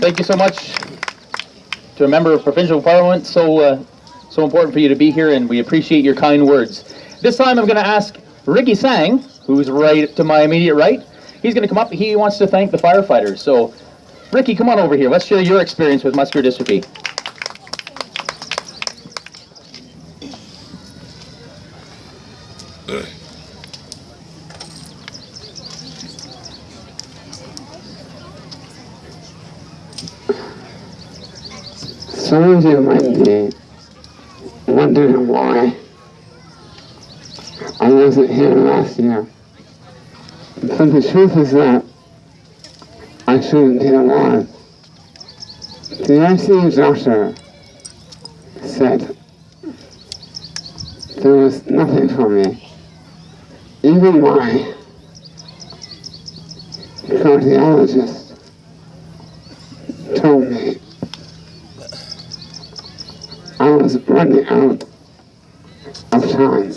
Thank you so much to a member of provincial parliament. So, uh, so important for you to be here, and we appreciate your kind words. This time, I'm going to ask Ricky Sang, who's right to my immediate right. He's going to come up. He wants to thank the firefighters. So, Ricky, come on over here. Let's share your experience with muscular dystrophy. Some of you might be wondering why I wasn't here last year. But the truth is that I shouldn't be alive. The ICU doctor said there was nothing for me. Even my cardiologist told I was running out of time.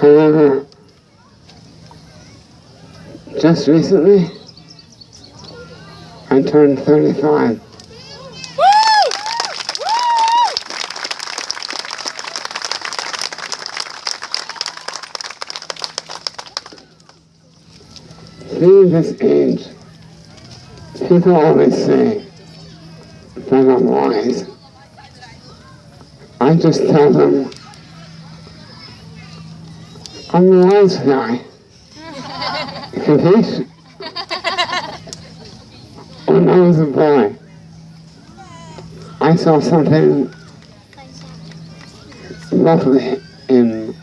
However, just recently, I turned 35. Being this age, people always say that I'm wise. I just tell them I'm the wise guy. Capiche? when I was a boy, I saw something lovely in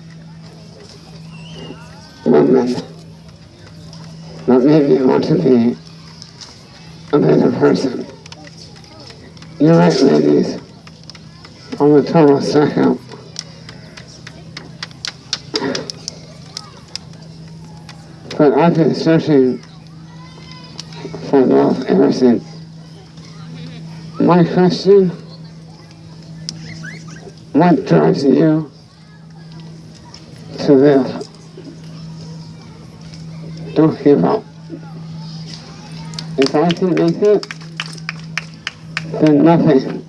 women that made me want to be a better person. You're right, ladies. I'm a total suck-up. But I've been searching for love ever since. My question, what drives you to live? Don't give up. If I can make it, then nothing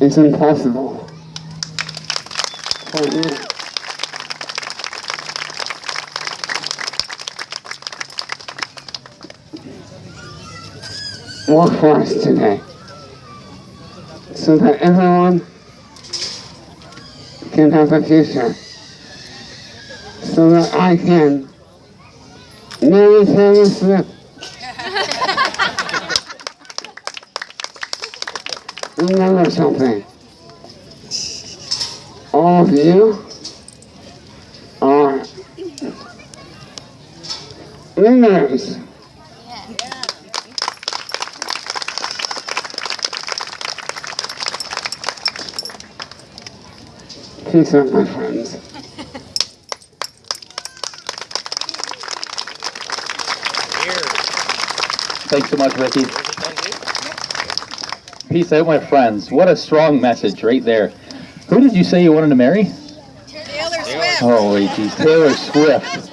is impossible for you. Work for us today? So that everyone can have a future. So that I can marry Taylor Swift remember something. All of you are winners. Peace out, my friends. Thanks so much, Ricky. Peace out, my friends. What a strong message right there. Who did you say you wanted to marry? Taylor Swift. Holy geez, Taylor Swift.